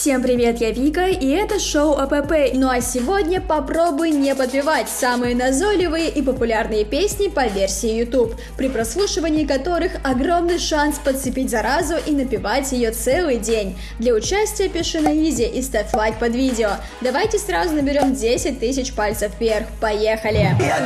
Всем привет, я Вика, и это шоу АПП. Ну а сегодня попробуй не подпевать самые назойливые и популярные песни по версии YouTube, при прослушивании которых огромный шанс подцепить заразу и напевать ее целый день. Для участия пиши на изи и ставь лайк под видео. Давайте сразу наберем 10 тысяч пальцев вверх. Поехали! Я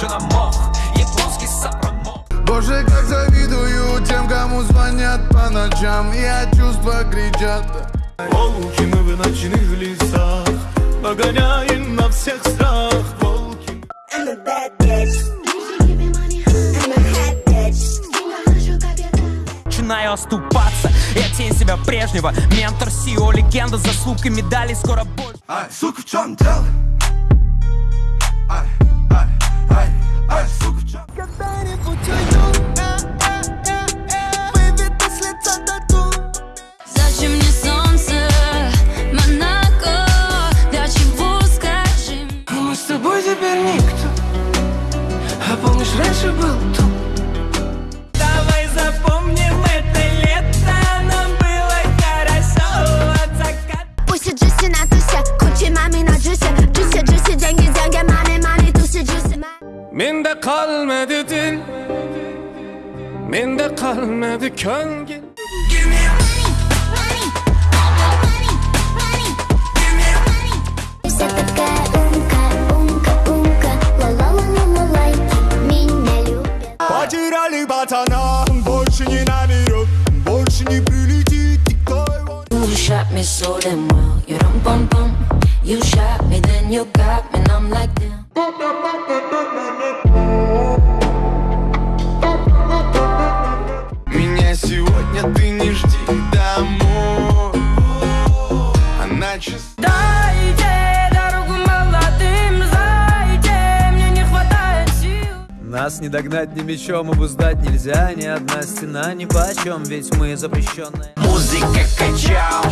цветок, больше на мох. Японский сапромок Боже, как завидую тем, кому звонят по ночам. И от чувства кричат Волки мы в ночных лесах Погоняем на всех страх. Волки. I'm a bad bitch. Начинаю оступаться. Я тень себя прежнего. Ментор Сио, легенда Заслуг и медалей скоро больше. Ай, сука, в чем дело? Ай, Mende kalmadı köngül Вся такая умка, умка, умка Ла-ла-ла-ла-лайки меня любят Потеряли пацана, он больше не наберет Больше не прилетит никто его You shot me so damn well. You rum bum bum. You shot me, then you got me, and I'm like damn. Нас не догнать ни мечом, обуздать нельзя Ни одна стена ни почем, ведь мы запрещенные. Музыка качал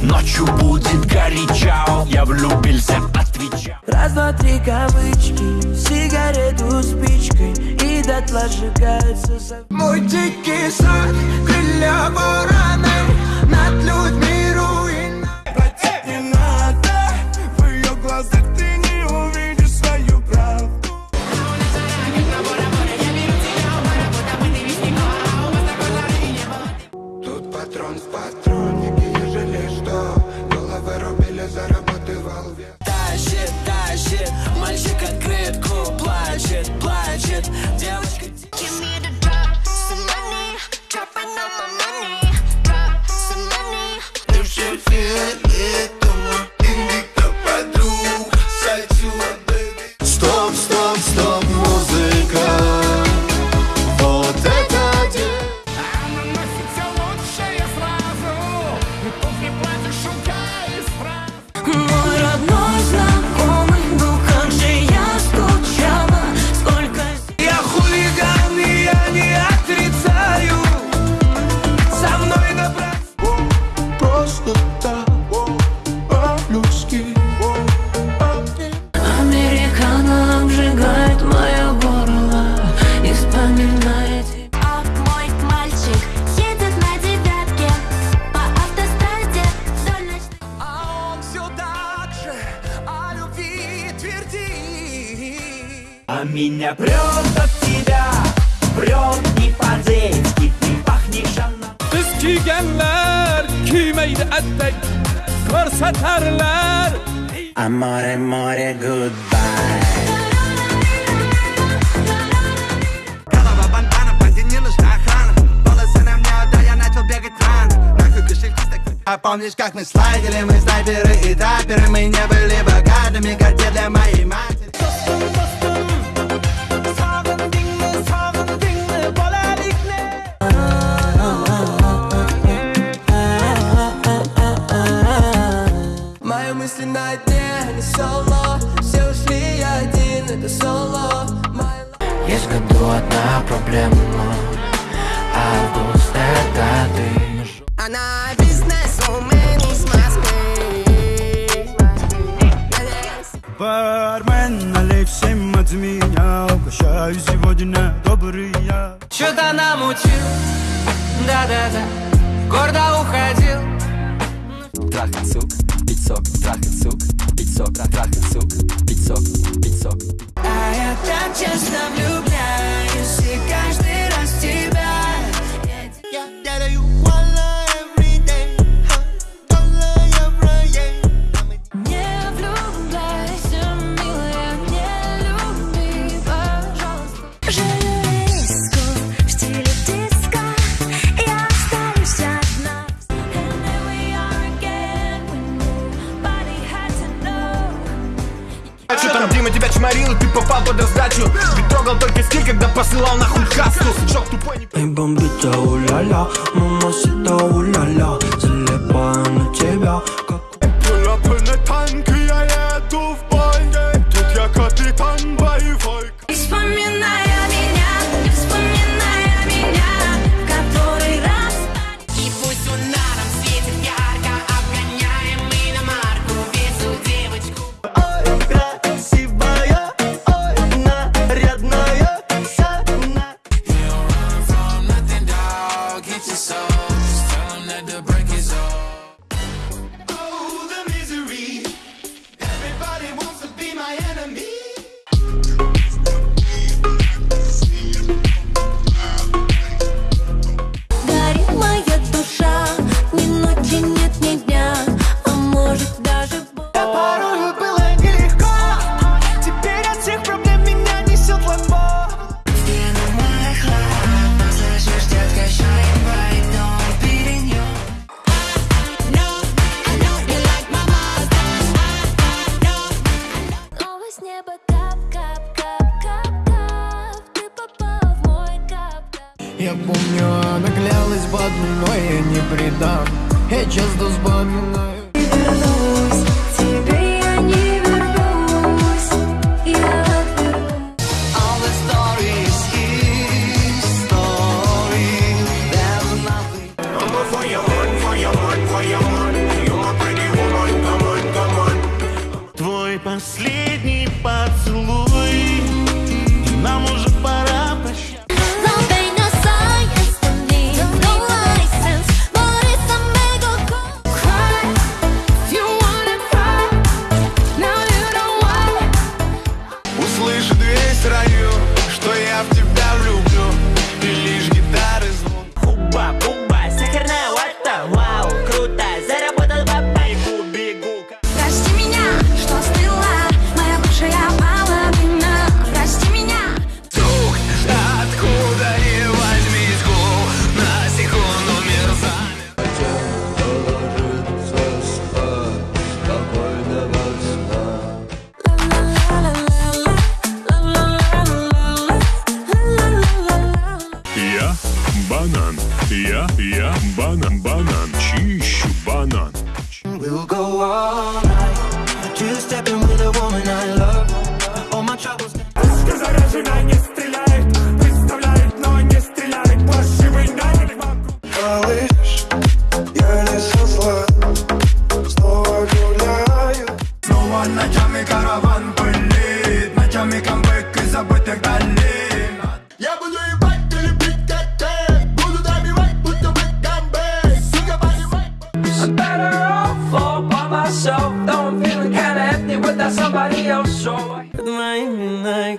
Ночью будет горячал. Я влюбился, отвечал. Раз, два, три кавычки Сигарету спичкой И дотла сжигается за... Мой дикий сад Крылья вороны А меня прет от тебя Прет не по-детски Ты пахнешь она Kız giygenler Giymeydi etek Korseterler Amore, amore, goodbye. А помнишь, как мы слайдили, мы снайперы и таперы Мы не были богатыми, карте для моей матери мысли на дне, не соло. Все ушли один, это соло. Я сгоду одна проблема. Кармен, налей всем от меня Угощаю сегодня. Добрый я. Чё-то намутил, да-да-да. Гордо уходил. Трахать сук, пить сок, трахать сук, пить сок, трахать сук, пить сок, пить А я так честно влюбляюсь и Че там Дима тебя чморил, и ты попал под раздачу. Ты трогал только стиль, когда посылал нахуй касту Шок тупой не... Эй, бомбита, уля-ля, мама сита, уля-ля. бредам Я часто вспоминаю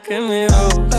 look at me, oh.